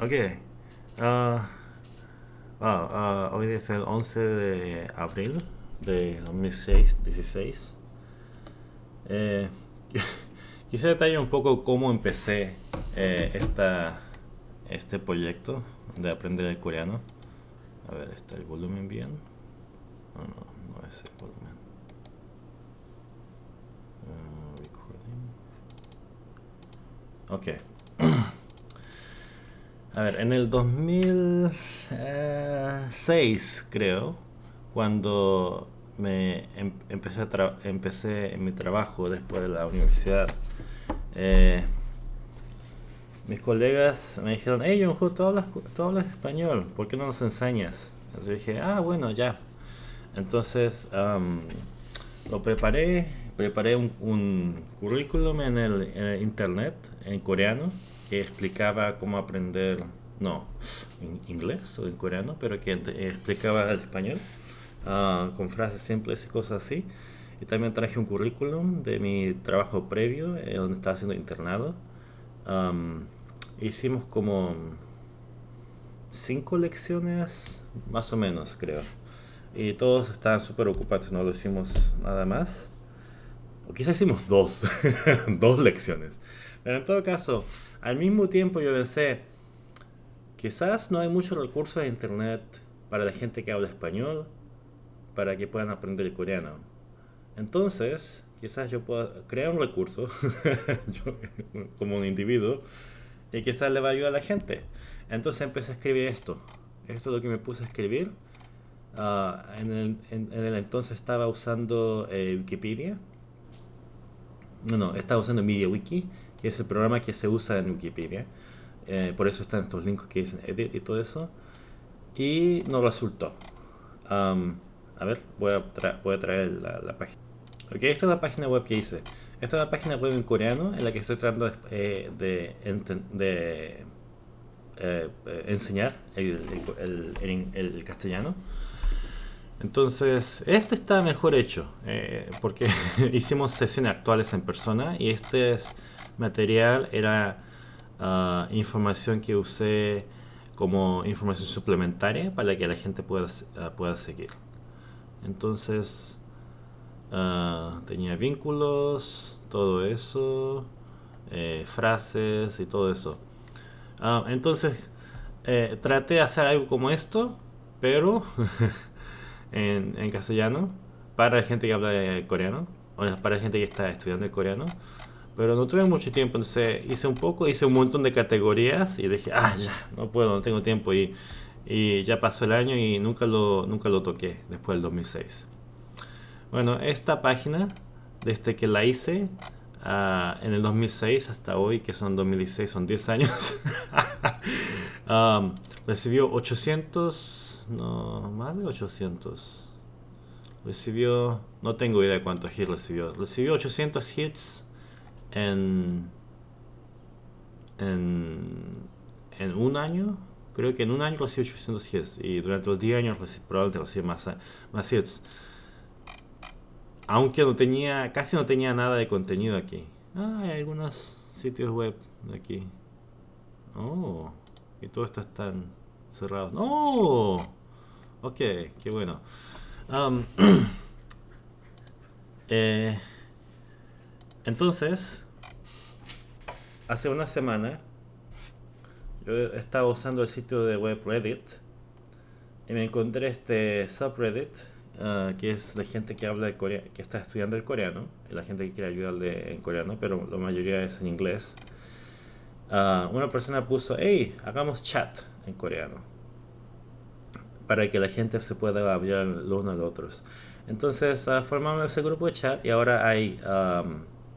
Ok. Ah, ah, hoy es el 11 de abril de 2016. Eh, quisiera detallar un poco cómo empecé eh, esta, este proyecto de aprender el coreano. A ver, ¿está el volumen bien? No, no, no es el volumen. Ah, recording. Ok. A ver, en el 2006 creo, cuando me em, empecé, empecé en mi trabajo después de la universidad, eh, mis colegas me dijeron, hey Junjo, tú hablas, tú hablas español, ¿por qué no nos enseñas? Entonces yo dije, ah, bueno, ya. Entonces lo preparé, preparé un, currículum en el internet, en coreano, que explicaba cómo aprender, no, en inglés o en coreano, pero que explicaba el español uh, con frases simples y cosas así. Y también traje un currículum de mi trabajo previo, eh, donde estaba haciendo internado. Um, hicimos como cinco lecciones, más o menos, creo. Y todos estaban súper ocupados, no lo hicimos nada más. O quizás hicimos dos, dos lecciones. Pero en todo caso, al mismo tiempo yo pensé, quizás no hay muchos recursos de internet para la gente que habla español, para que puedan aprender el coreano. Entonces, quizás yo pueda crear un recurso, como un individuo, y quizás le va a ayudar a la gente. Entonces empecé a escribir esto. Esto es lo que me puse a escribir. Ah, en, el, entonces estaba usando eh, Wikipedia. No, no, estaba usando MediaWiki que es el programa que se usa en Wikipedia. Eh, por eso están estos links que dicen edit y todo eso. Y no resultó. a ver, voy a, voy a traer la, página. Ok, esta es la página web que hice. Esta es la página web en coreano en la que estoy tratando de, eh, de, eh, enseñar el, castellano. Entonces, este está mejor hecho, porque hicimos sesiones actuales en persona y este es material era ah, información que usé como información suplementaria para que la gente pueda, ah, pueda seguir. Entonces, ah, tenía vínculos, todo eso, eh, frases y todo eso. entonces, eh, traté de hacer algo como esto, pero en, castellano, para la gente que habla coreano, o para la gente que está estudiando el coreano. Pero no tuve mucho tiempo, entonces hice un poco, hice un montón de categorías y dije, ah, ya, no puedo, no tengo tiempo. Y, y ya pasó el año y nunca lo, nunca lo toqué después del 2006. Bueno, esta página, desde que la hice uh, en el 2006 hasta hoy, que son 2016, son 10 años, um, recibió 800, no, más de 800. Recibió, no tengo idea de cuántos hits recibió. Recibió 800 hits en, en, un año, creo que en un año recibí 800 hits y durante los 10 años probablemente recibí más, más hits. Aunque no tenía, casi no tenía nada de contenido aquí. Ah, hay algunos sitios web de aquí. Oh, y todo esto están cerrados. ¡No! Ok, qué bueno. Um, eh, entonces, hace una semana yo estaba usando el sitio de web Reddit y me encontré este subreddit ah, que es de gente que habla de Corea, que está estudiando el coreano, y la gente que quiere ayudarle en coreano, pero la mayoría es en inglés. Ah, una persona puso, hey, hagamos chat en coreano para que la gente se pueda hablar los unos a los otros. Entonces uh, formamos ese grupo de chat y ahora hay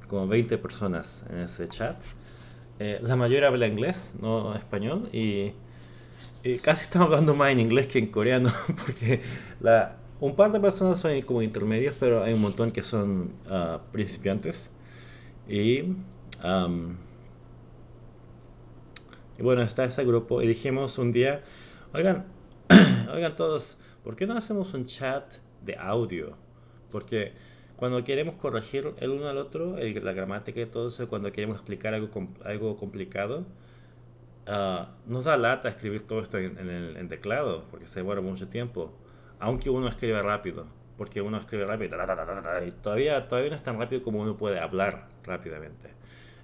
como 20 personas en ese chat. Eh, la mayoría habla inglés, no español, y, casi estamos hablando más en inglés que en coreano, porque la, un par de personas son como intermedios, pero hay un montón que son ah, principiantes. Y, bueno, está ese grupo, y dijimos un día, oigan, oigan todos, ¿por qué no hacemos un chat de audio? Porque cuando queremos corregir el uno al otro, la gramática y todo eso, cuando queremos explicar algo, algo complicado, ah, nos da lata escribir todo esto en, el en teclado, porque se demora mucho tiempo, aunque uno escribe rápido, porque uno escribe rápido y todavía, todavía no es tan rápido como uno puede hablar rápidamente.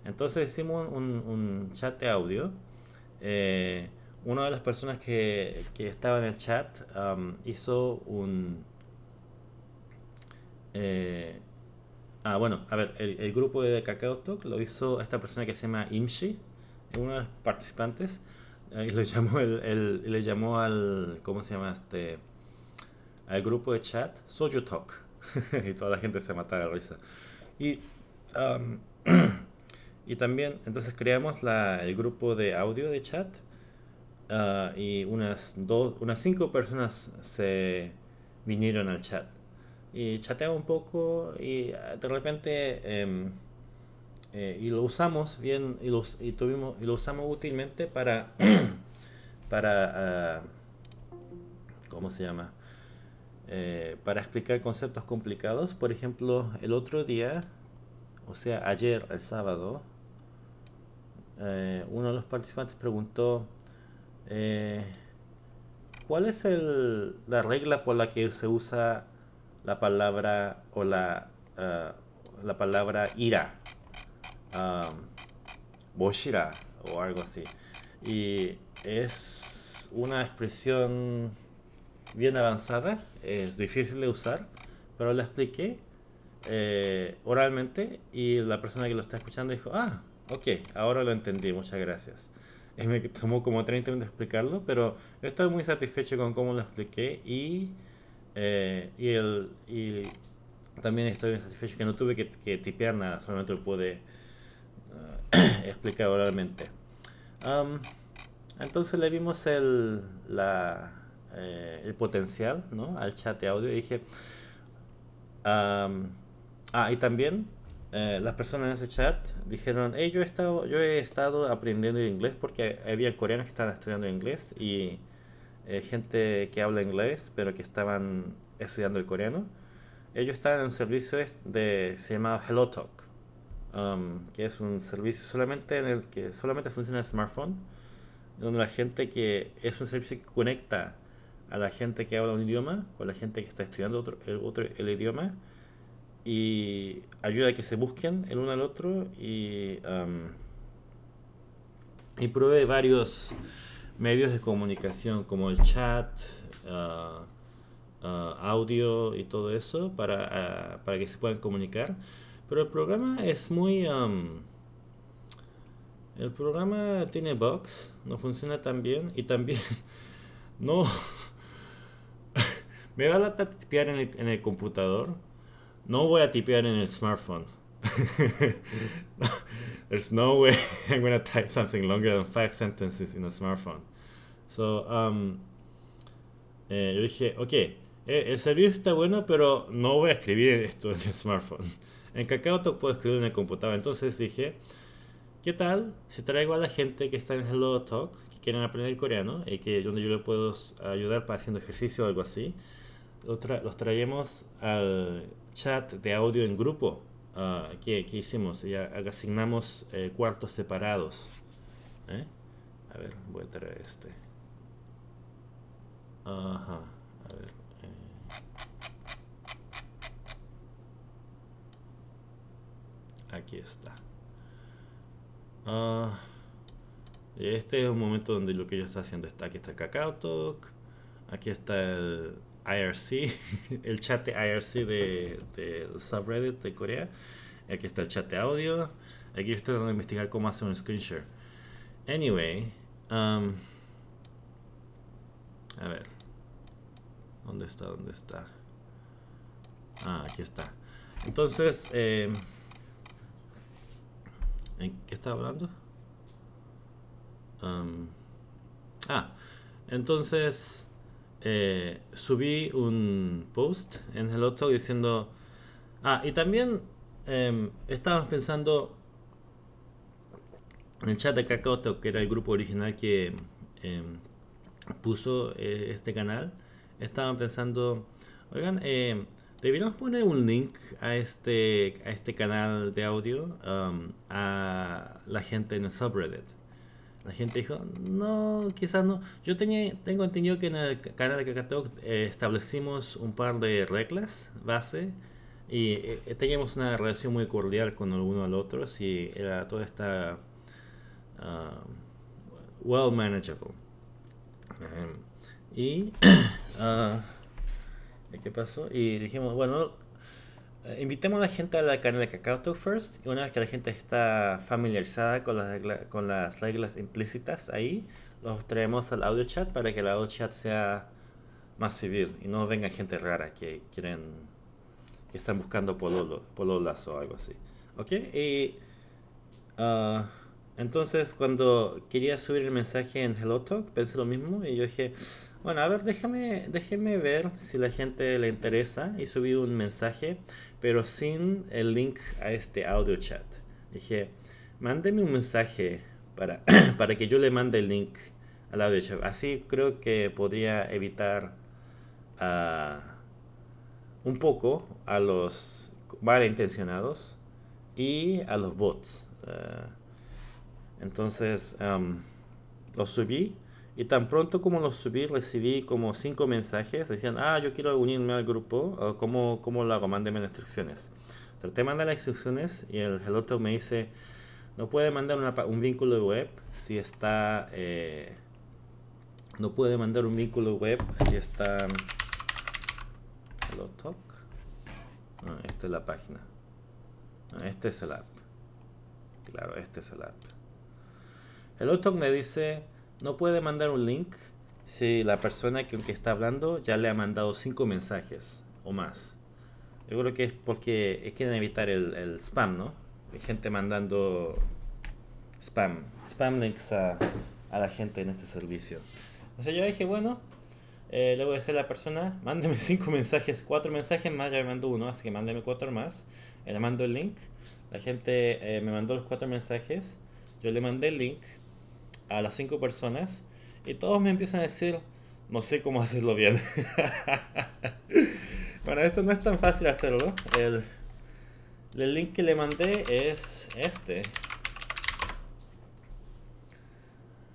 Entonces hicimos un, chat de audio. Eh, una de las personas que, que estaba en el chat hizo un... Eh, ah, bueno, a ver, el, grupo de Kakao Talk lo hizo esta persona que se llama Imshi, uno de los participantes, y le llamó, el, le llamó al, ¿cómo se llama este? Al grupo de chat Soju Talk. y toda la gente se mataba de risa. Y, y también, entonces creamos la, el grupo de audio de chat Ah, y unas, dos, unas cinco personas se vinieron al chat. Y chateamos un poco y ah, de repente em, eh, y lo usamos bien y, y, tuvimos, y lo usamos útilmente para para uh, ¿cómo se llama? Eh, para explicar conceptos complicados. Por ejemplo, el otro día, o sea, ayer, el sábado, eh, uno de los participantes preguntó eh, ¿Cuál es el, la regla por la que se usa la palabra o la, la palabra ira? Um, boshira o algo así. Y es una expresión bien avanzada, es difícil de usar, pero la expliqué eh, oralmente y la persona que lo está escuchando dijo, ah, ok, ahora lo entendí, muchas gracias me tomó como 30 minutos explicarlo, pero estoy muy satisfecho con cómo lo expliqué y, eh, y, el, y también estoy satisfecho que no tuve que, que tipear nada, solamente lo pude uh, explicar oralmente. Um, entonces le vimos el, la, eh, el potencial ¿no? al chat de audio y dije... Ah, y también eh, las personas en ese chat dijeron, hey, yo he estado, yo he estado aprendiendo inglés porque había coreanos que estaban estudiando inglés y eh, gente que habla inglés pero que estaban estudiando el coreano. Ellos estaban en un servicio de, se llama HelloTalk, que es un servicio solamente en el que solamente funciona el smartphone, donde la gente que es un servicio que conecta a la gente que habla un idioma con la gente que está estudiando otro, el, otro, el idioma y ayuda a que se busquen el uno al otro y, y provee varios medios de comunicación como el chat, ah, ah, audio y todo eso para, ah, para, que se puedan comunicar. Pero el programa es muy... el programa tiene bugs, no funciona tan bien y también no... me da la tipear en el, en el computador no voy a tipear en el smartphone. There's no way I'm going to type something longer than five sentences in a smartphone. So, um, eh, yo dije, ok, eh, el servicio está bueno, pero no voy a escribir esto en el smartphone. En KakaoTalk puedo escribir en el computador. Entonces dije, ¿qué tal si traigo a la gente que está en Hello Talk, que quieren aprender coreano, y que donde yo le puedo ayudar para haciendo ejercicio o algo así? Los traemos al chat de audio en grupo uh, que, que, hicimos. Ya asignamos eh, cuartos separados. ¿eh? A ver, voy a traer este. Ajá. A ver. Eh. Aquí está. Uh, este es un momento donde lo que yo estoy haciendo está. Aquí está el Kakao Talk. Aquí está el IRC, el chat de IRC de, de subreddit de Corea. Aquí está el chat de audio. Aquí estoy tratando de investigar cómo hacer un screen share. Anyway, um, a ver, ¿dónde está? ¿Dónde está? Ah, aquí está. Entonces, eh, ¿en qué estaba hablando? Um, ah, entonces eh, subí un post en Hello Talk diciendo... Ah, y también eh, estábamos pensando en el chat de Kakao Talk, que era el grupo original que em, puso eh, este canal. Estaban pensando, oigan, em, deberíamos poner un link a este, a este canal de audio a la gente en el subreddit. La gente dijo, no, quizás no. Yo tenía, tengo entendido que en el canal de Kakatook eh, establecimos un par de reglas base y eh, teníamos una relación muy cordial con el uno al otro y era toda esta uh, well manageable. y uh, ¿qué pasó? Y dijimos, bueno, eh, invitemos a la gente a la canal de KakaoTalk First y una vez que la gente está familiarizada con las, con las reglas implícitas ahí, los traemos al audio chat para que el audio chat sea más civil y no venga gente rara que quieren que están buscando pololo, pololas o algo así. ¿Ok? Y uh, entonces cuando quería subir el mensaje en HelloTalk pensé lo mismo y yo dije bueno, a ver, déjame, déjeme ver si la gente le interesa y subí un mensaje, pero sin el link a este audio chat. Dije, mándeme un mensaje para, para que yo le mande el link al audio chat. Así creo que podría evitar uh, un poco a los malintencionados y a los bots. Uh, entonces, um, lo subí y tan pronto como lo subí, recibí como cinco mensajes. Decían, ah, yo quiero unirme al grupo. ¿Cómo, cómo lo hago? Mándeme las instrucciones. Traté de mandar las instrucciones y el otro me dice, no puede mandar un vínculo web si está... Eh, no puede mandar un vínculo web si está... Hello Talk. Ah, esta es la página. Este es el app. Claro, este es el app. Hello Talk me dice no puede mandar un link si la persona que, que está hablando ya le ha mandado cinco mensajes o más. Yo creo que es porque quieren evitar el, spam, ¿no? Hay gente mandando spam, spam links a, la gente en este servicio. Entonces yo dije, bueno, eh, le voy a a la persona, mándeme cinco mensajes, cuatro mensajes más, ya me mandó uno, así que mándeme cuatro más. Eh, le mando el link, la gente eh, me mandó los cuatro mensajes, yo le mandé el link, a las cinco personas y todos me empiezan a decir, no sé cómo hacerlo bien. bueno, esto no es tan fácil hacerlo. El, el link que le mandé es este.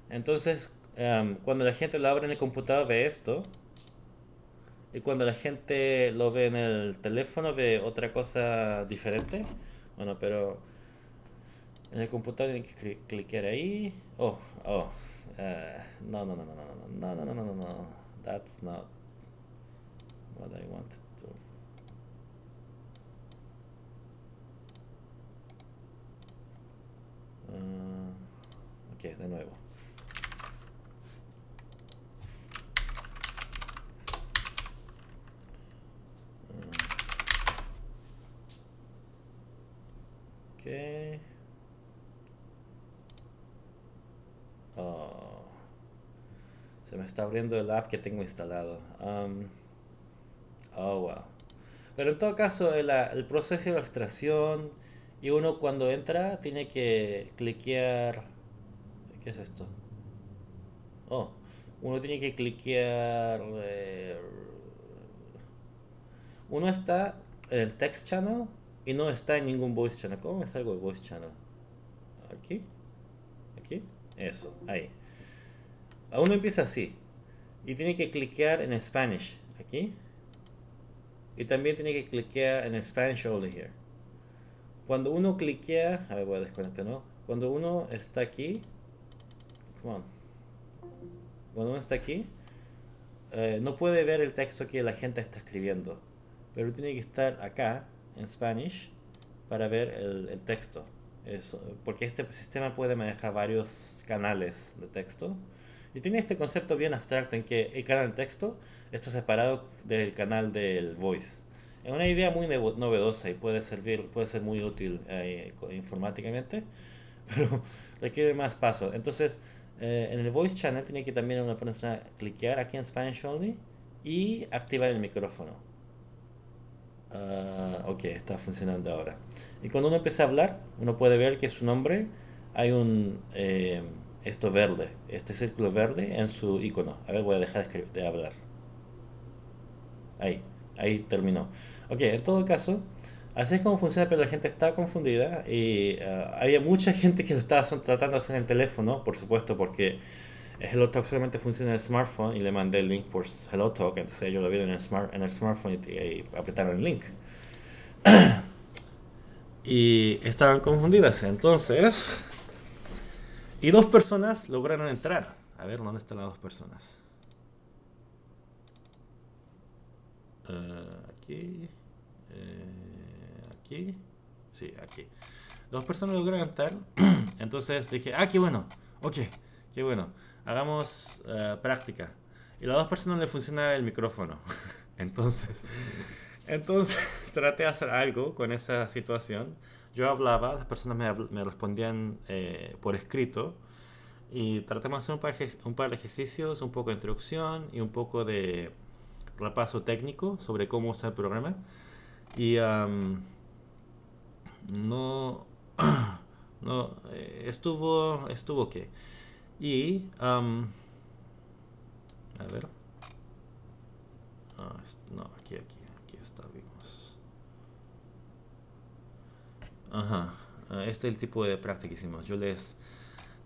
Entonces, em, cuando la gente lo abre en el computador ve esto. Y cuando la gente lo ve en el teléfono ve otra cosa diferente. Bueno, pero en el computador tienen que clicar ahí. Oh, oh. Uh, no, no, no, no, no, no, no, no, no, no, no. That's not what I wanted to. Uh, ok, de nuevo. Okay. Oh. se me está abriendo el app que tengo instalado. Um, oh, wow. Pero en todo caso, el, el, proceso de extracción y uno cuando entra tiene que cliquear... ¿Qué es esto? Oh, uno tiene que cliquear... Eh, uno está en el text channel y no está en ningún voice channel. ¿Cómo me salgo el voice channel? ¿Aquí? Eso, ahí. Uno empieza así. Y tiene que cliquear en Spanish. Aquí. Y también tiene que cliquear en Spanish only here. Cuando uno cliquea... A ver, voy a desconectar, ¿no? Cuando uno está aquí... Come on. Cuando uno está aquí... Eh, no puede ver el texto que la gente está escribiendo. Pero tiene que estar acá, en Spanish, para ver el, el texto. Porque este sistema puede manejar varios canales de texto. Y tiene este concepto bien abstracto en que el canal de texto está separado del canal del voice. Es una idea muy novedosa y puede servir, puede ser muy útil eh, informáticamente, pero requiere más pasos. Entonces, eh, en el voice channel tiene que también una persona cliquear aquí en Spanish Only y activar el micrófono. Uh, ok, está funcionando ahora. Y cuando uno empieza a hablar, uno puede ver que su nombre hay un eh, esto verde, este círculo verde en su icono. A ver, voy a dejar de, hablar. Ahí, ahí terminó. Ok, en todo caso, Así es como funciona, pero la gente está confundida y uh, había mucha gente que lo estaba tratando de hacer en el teléfono, por supuesto, porque HelloTalk solamente funciona en el smartphone y le mandé el link por HelloTalk, entonces ellos lo vieron en el, smart, en el smartphone y, apretaron el link. y estaban confundidas, entonces... Y dos personas lograron entrar. A ver, ¿dónde están las dos personas? Uh, aquí... Eh, aquí. Sí, aquí. Dos personas lograron entrar. Entonces dije, ah, qué bueno. Ok, qué bueno. Hagamos uh, práctica. Y a las dos personas le funciona el micrófono. entonces, entonces traté de hacer algo con esa situación. Yo hablaba, las personas me, me respondían eh, por escrito. Y tratamos de hacer un par, un par de ejercicios, un poco de introducción y un poco de repaso técnico sobre cómo usar el programa. Y no, no, eh, estuvo, estuvo que. Y, a ver. Ah, no, aquí, aquí, aquí está, vimos. Ajá, ah, este es el tipo de práctica que hicimos. Yo les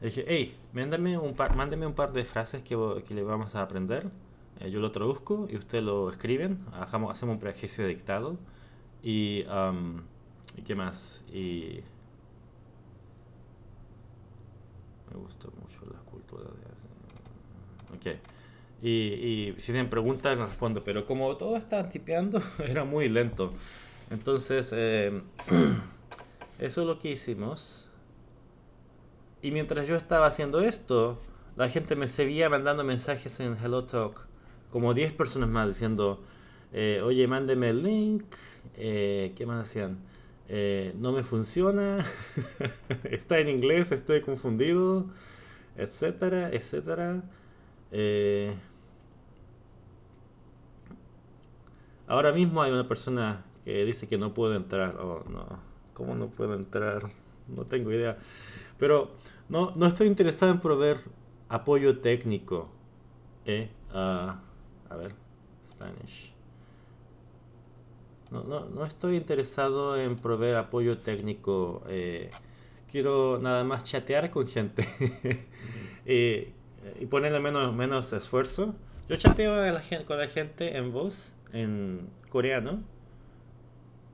dije, hey, mándame un par, mándeme un par de frases que, que le vamos a aprender. Eh, yo lo traduzco y ustedes lo escriben. Hagamos, hacemos un ejercicio de dictado. Y, ¿y qué más? Y me gusta mucho la cultura de... Ok. Y, y si tienen preguntas, respondo. Pero como todo estaba tipeando, era muy lento. Entonces, eh, eso es lo que hicimos. Y mientras yo estaba haciendo esto, la gente me seguía mandando mensajes en HelloTalk. Como 10 personas más diciendo, eh, oye, mándeme el link, eh, ¿Qué más hacían? Eh, no me funciona, está en inglés, estoy confundido, etcétera, etcétera. Eh, ahora mismo hay una persona que dice que no puedo entrar. Oh, no. ¿Cómo no puedo entrar? No tengo idea. Pero no, no estoy interesado en proveer apoyo técnico. Eh, a ver, Spanish. No, no, no estoy interesado en proveer apoyo técnico. Eh, quiero nada más chatear con gente y, y, ponerle menos, menos esfuerzo. Yo chateo con la gente en voz, en coreano.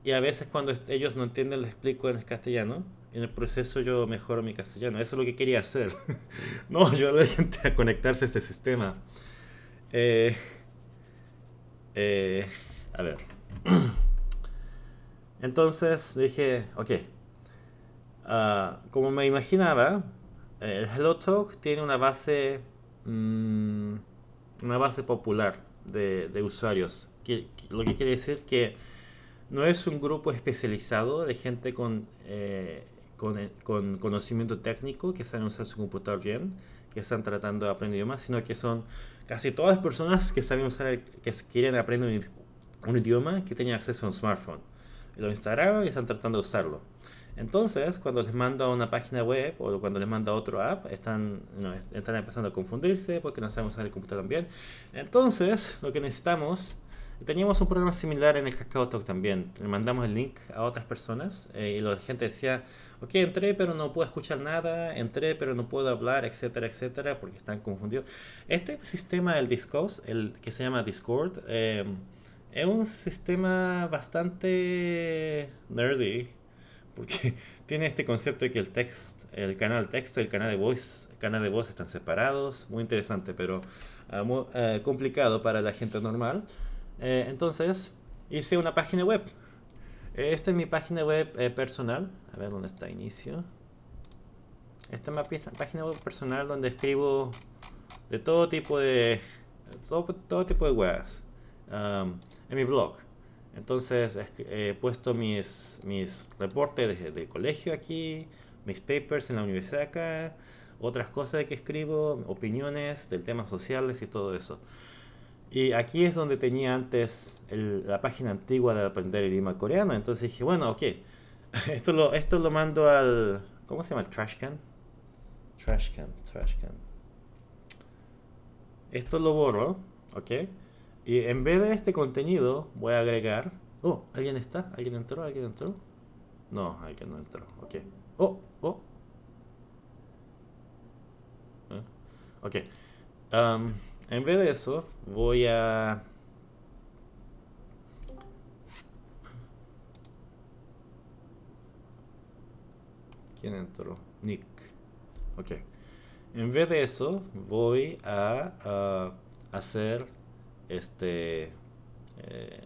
Y a veces cuando ellos no entienden, les explico en castellano. En el proceso yo mejoro mi castellano. Eso es lo que quería hacer. no ayudar a la gente a conectarse a este sistema. Eh, eh, a ver. Entonces dije, ok, uh, como me imaginaba, el HelloTalk tiene una base, mmm, una base popular de, de usuarios. Que, lo que quiere decir que no es un grupo especializado de gente con, eh, con, con, conocimiento técnico que saben usar su computador bien, que están tratando de aprender idiomas, sino que son casi todas las personas que saben usar, que quieren aprender un, idioma que tengan acceso a un smartphone lo instalaron y están tratando de usarlo. Entonces, cuando les mando a una página web o cuando les mando a otro app, están, están empezando a confundirse porque no saben usar el computador bien. Entonces, lo que necesitamos, teníamos un programa similar en el KakaoTalk también. Le mandamos el link a otras personas eh, y la gente decía, ok, entré pero no puedo escuchar nada, entré pero no puedo hablar, etcétera, etcétera, porque están confundidos. Este sistema del Discord, el que se llama Discord, eh, es un sistema bastante nerdy, porque tiene este concepto de que el text, el canal texto y el canal de voz, canal de voz están separados, muy interesante, pero uh, muy, uh, complicado para la gente normal. Eh, entonces, hice una página web. Esta es mi página web eh, personal. A ver dónde está inicio. Esta es mi página web personal donde escribo de todo tipo de todo, todo tipo de webs. Um, en mi blog. Entonces he puesto mis, mis reportes de, de, colegio aquí, mis papers en la universidad acá, otras cosas que escribo, opiniones del temas sociales y todo eso. Y aquí es donde tenía antes el, la página antigua de aprender el idioma coreano. Entonces dije, bueno, ok, esto lo, esto lo mando al... ¿Cómo se llama? El trash can. Trash can, trash can. Esto lo borro, ok. Y en vez de este contenido voy a agregar Oh, ¿alguien está? ¿Alguien entró? ¿Alguien entró? No, alguien no entró. Ok. Oh, oh. ¿Eh? Ok. Um, en vez de eso, voy a... ¿Quién entró? Nick. Ok. En vez de eso, voy a, hacer este... Eh,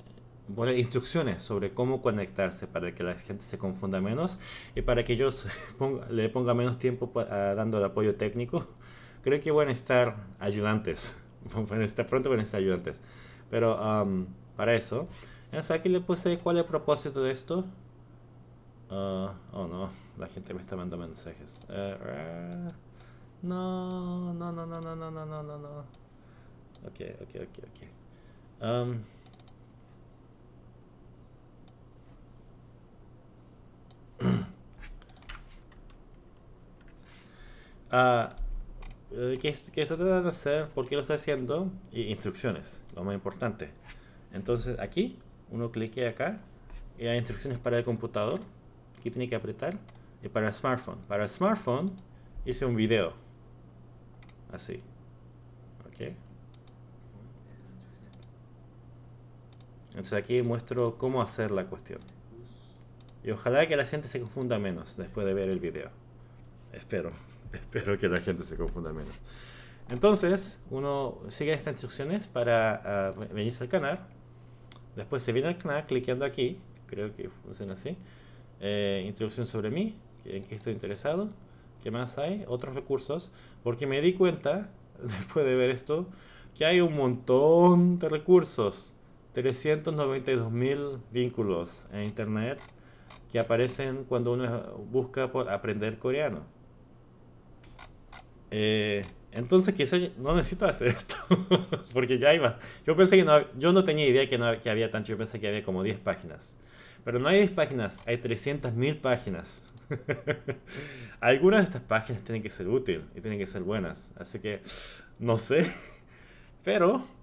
instrucciones sobre cómo conectarse para que la gente se confunda menos y para que yo le ponga menos tiempo dando el apoyo técnico. Creo que van a estar ayudantes. Van a estar pronto van a estar ayudantes. Pero um, para eso, aquí le puse cuál es el propósito de esto. Uh, oh no, la gente me está mandando mensajes. Uh, no, no, no, no, no, no, no, no, no. Ok, ok, ok, ok. Um, uh, ¿qué, ¿Qué se trata de hacer? ¿Por qué lo estoy haciendo? Y instrucciones, lo más importante. Entonces aquí, uno clique acá y hay instrucciones para el computador. Aquí tiene que apretar. Y para el smartphone. Para el smartphone hice un video. Así. Ok. Entonces aquí muestro cómo hacer la cuestión. Y ojalá que la gente se confunda menos después de ver el video. Espero. Espero que la gente se confunda menos. Entonces, uno sigue estas instrucciones para uh, venirse al canal. Después se viene al canal clicando aquí. Creo que funciona así. Eh, introducción sobre mí, en qué estoy interesado. ¿Qué más hay? Otros recursos. Porque me di cuenta, después de ver esto, que hay un montón de recursos. 392 mil vínculos en internet que aparecen cuando uno busca por aprender coreano. Eh, entonces quizás no necesito hacer esto, porque ya hay más. Yo pensé que no, yo no tenía idea que, no, que había tanto, yo pensé que había como 10 páginas. Pero no hay 10 páginas, hay 300.000 páginas. Algunas de estas páginas tienen que ser útiles y tienen que ser buenas, así que no sé. Pero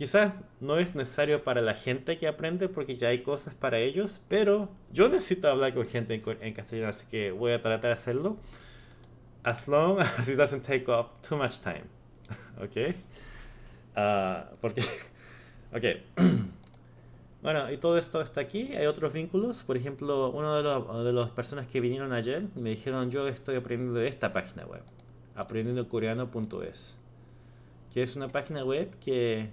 quizás no es necesario para la gente que aprende porque ya hay cosas para ellos, pero yo necesito hablar con gente en, en castellano, así que voy a tratar de hacerlo as long as it doesn't take up too much time. ¿Ok? Uh, porque, ok. bueno, y todo esto está aquí. Hay otros vínculos. Por ejemplo, uno de, los, de las personas que vinieron ayer me dijeron, yo estoy aprendiendo de esta página web. aprendiendocoreano.es que es una página web que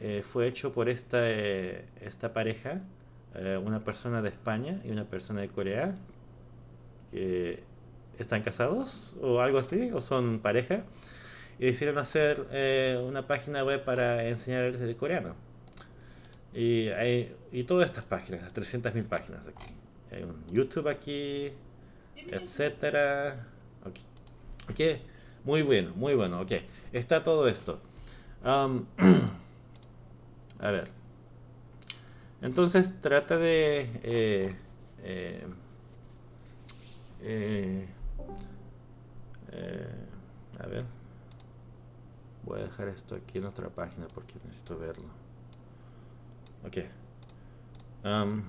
eh, fue hecho por esta, eh, esta pareja, eh, una persona de España y una persona de Corea, que están casados o algo así, o son pareja, y decidieron hacer eh, una página web para enseñar el coreano. Y, hay, y todas estas páginas, las 300.000 páginas aquí. Hay un YouTube aquí, etcétera. ok, muy bueno, muy bueno, ok. Está todo esto. Um, a ver. Entonces trata de... Eh, eh, eh eh, a ver. Voy a dejar esto aquí en otra página porque necesito verlo. Ok. Um,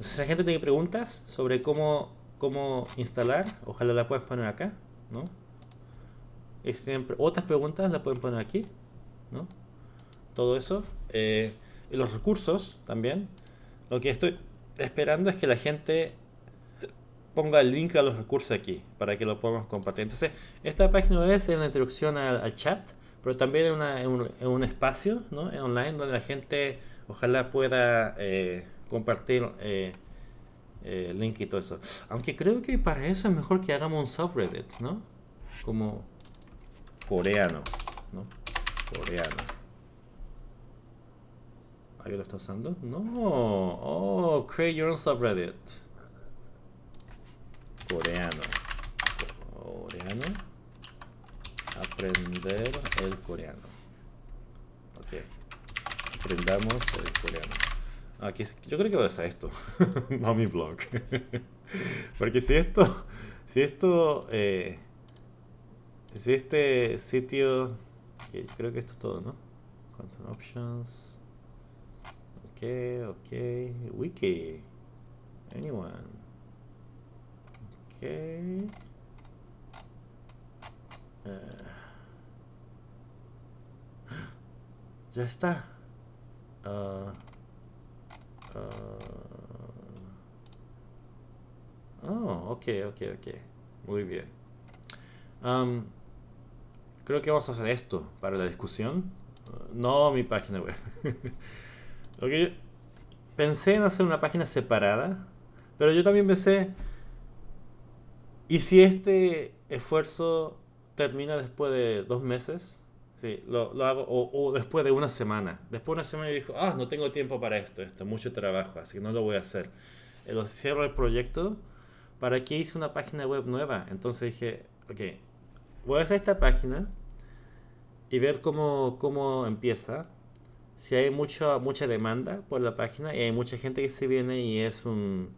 si la gente tiene preguntas sobre cómo, cómo instalar, ojalá la puedas poner acá, ¿no? Y siempre, otras preguntas la pueden poner aquí, ¿no? Todo eso. Eh, y los recursos también. Lo que estoy esperando es que la gente ponga el link a los recursos aquí para que lo podamos compartir. Entonces, esta página es una introducción al, chat, pero también es, un, espacio ¿no? online donde la gente ojalá pueda eh, compartir eh, eh, link y todo eso. Aunque creo que para eso es mejor que hagamos un subreddit, ¿no? Como coreano, ¿no? Coreano. ¿Alguien lo está usando? No. Oh, create your own subreddit coreano. Coreano. Aprender el coreano. Ok. Aprendamos el coreano. Aquí, yo creo que voy a hacer esto. no blog. Porque si esto... Si esto... Eh, si este sitio... creo que esto es todo, ¿no? Content options. Ok, ok. Wiki. Anyone. Ok. Eh. ya está. Uh, oh, ok, ok, ok. Muy bien. Um, creo que vamos a hacer esto para la discusión. no mi página web. ok, pensé en hacer una página separada, pero yo también pensé, ¿y si este esfuerzo termina después de dos meses? Sí, lo, hago, o, después de una semana. Después de una semana dijo, ah, no tengo tiempo para esto, esto, mucho trabajo, así que no lo voy a hacer. Lo cierro el proyecto, ¿para qué hice una página web nueva? Entonces dije, ok, voy a hacer esta página y ver cómo, cómo empieza. Si hay mucha, mucha demanda por la página y hay mucha gente que se viene y es un,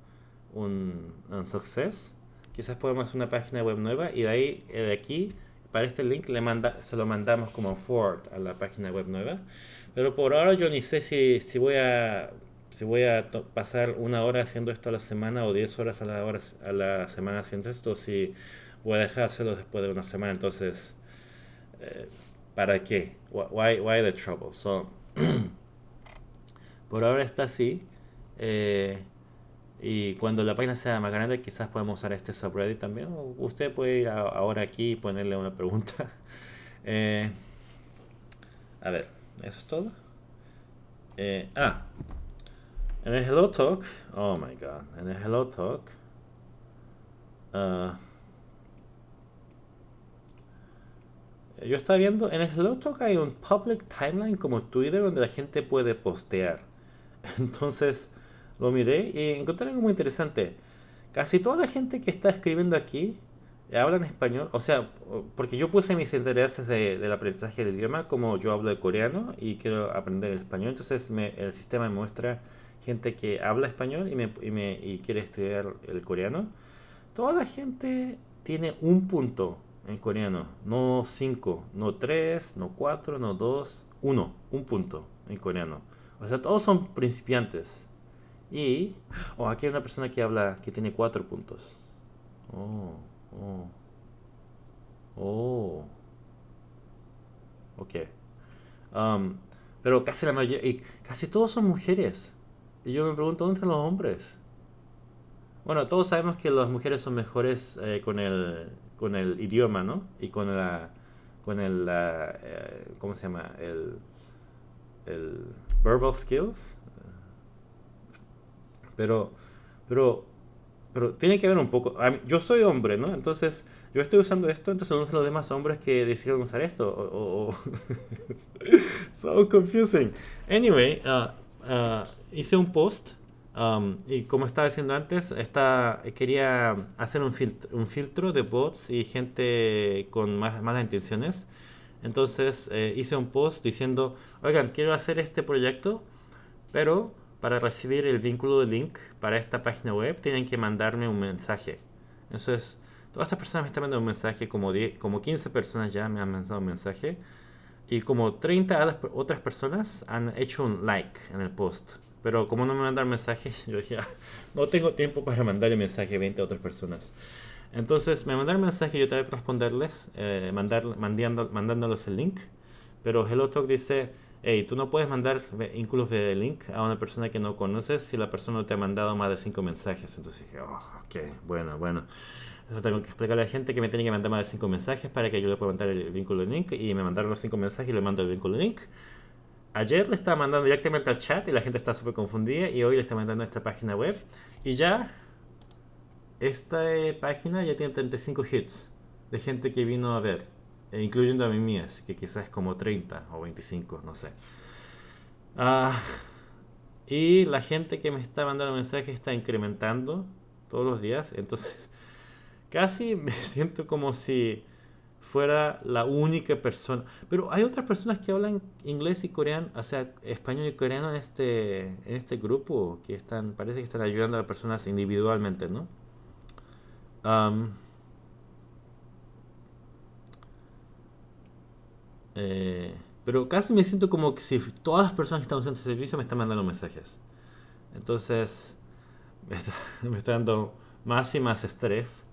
un, un success, quizás podemos hacer una página web nueva y de ahí, eh, de aquí, para este link le manda, se lo mandamos como forward a la página web nueva. Pero por ahora yo ni sé si, si voy a si voy a pasar una hora haciendo esto a la semana o 10 horas a la, hora, a la semana haciendo esto, si voy a dejar hacerlo después de una semana. Entonces, eh, ¿para qué? Why, why the trouble? So, por ahora está así. Eh, y cuando la página sea más grande, quizás podemos usar este subreddit también. usted puede ir ahora aquí y ponerle una pregunta. Eh, a ver, ¿eso es todo? Eh, ah, en el Hello Talk, oh my god, en el Hello Talk, uh, yo estaba viendo, en el Hello Talk hay un public timeline como Twitter donde la gente puede postear. Entonces, lo miré y encontré algo muy interesante. Casi toda la gente que está escribiendo aquí habla en español, o sea, porque yo puse mis intereses de, del aprendizaje del idioma, como yo hablo de coreano y quiero aprender el español, entonces el sistema me muestra gente que habla español y, me, y, me, y quiere estudiar el coreano. Toda la gente tiene un punto en coreano, no cinco, no tres, no cuatro, no dos, uno, un punto en coreano. O sea, todos son principiantes. Y, oh, aquí hay una persona que habla, que tiene cuatro puntos. Oh, oh. Oh. Ok. Um, pero casi la mayoría, y casi todos son mujeres. Y yo me pregunto, ¿dónde están los hombres? Bueno, todos sabemos que las mujeres son mejores eh, con, el, con el idioma, ¿no? Y con la, con el, eh, ¿cómo se llama? El, el verbal skills, pero, pero, pero tiene que ver un poco. yo soy hombre, ¿no? Entonces, yo estoy usando esto, entonces no son los demás hombres que decidieron usar esto. So confusing. Anyway, uh, uh, hice un post um, y como estaba diciendo antes, quería hacer un, filtro, un filtro de bots y gente con más, malas intenciones. Entonces eh, hice un post diciendo, oigan, quiero hacer este proyecto, pero para recibir el vínculo de link para esta página web tienen que mandarme un mensaje. Entonces, todas estas personas me están mandando un mensaje, como, como 15 personas ya me han mandado un mensaje. Y como 30 otras personas han hecho un like en el post. Pero como no me mandan mensaje, yo dije, ah, no tengo tiempo para mandarle mensaje a 20 otras personas. Entonces me mandaron mensaje y yo tengo que responderles, eh, mandar, mandando, mandándoles el link. Pero HelloTalk dice, hey, tú no puedes mandar vínculos de link a una persona que no conoces si la persona no te ha mandado más de cinco mensajes. Entonces dije, oh, ok, bueno, bueno. Eso tengo que explicarle a la gente que me tiene que mandar más de cinco mensajes para que yo le pueda mandar el vínculo de link. Y me mandaron los cinco mensajes y le mando el vínculo de link. Ayer le estaba mandando directamente al chat y la gente está súper confundida. Y hoy le está mandando a esta página web. Y ya, esta eh, página ya tiene 35 hits de gente que vino a ver. E incluyendo a mí mías, que quizás como 30 o 25, no sé. Ah, y la gente que me está mandando mensajes está incrementando todos los días, entonces casi me siento como si fuera la única persona. Pero hay otras personas que hablan inglés y coreano, o sea, español y coreano en este, en este grupo que están, parece que están ayudando a las personas individualmente, ¿no? Eh, pero casi me siento como que si todas las personas que están usando este servicio me están mandando mensajes. Entonces, me está, me está dando más y más estrés.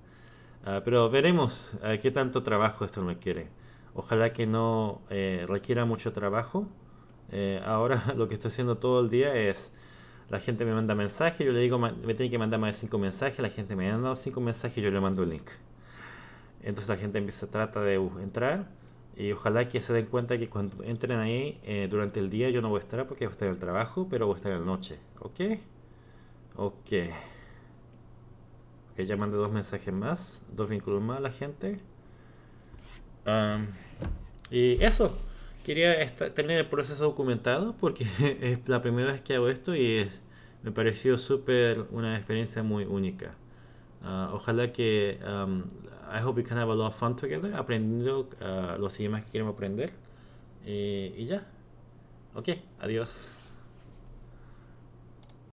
Ah, pero veremos ah, qué tanto trabajo esto me quiere. Ojalá que no eh, requiera mucho trabajo. Eh, ahora lo que estoy haciendo todo el día es, la gente me manda mensajes, yo le digo, me tiene que mandar más de 5 mensajes, la gente me manda 5 mensajes yo le mando el link. Entonces la gente empieza, trata de entrar y ojalá que se den cuenta que cuando entren ahí eh, durante el día yo no voy a estar porque voy a estar en el trabajo, pero voy a estar en la noche. ¿Ok? Ok. Ok, ya mandé dos mensajes más, dos vínculos más a la gente. y eso, quería tener el proceso documentado porque es la primera vez que hago esto y me pareció súper una experiencia muy única. Uh, ojalá que um, I hope we can have a lot of fun together aprendiendo uh, los idiomas que queremos aprender y, y ya ok adiós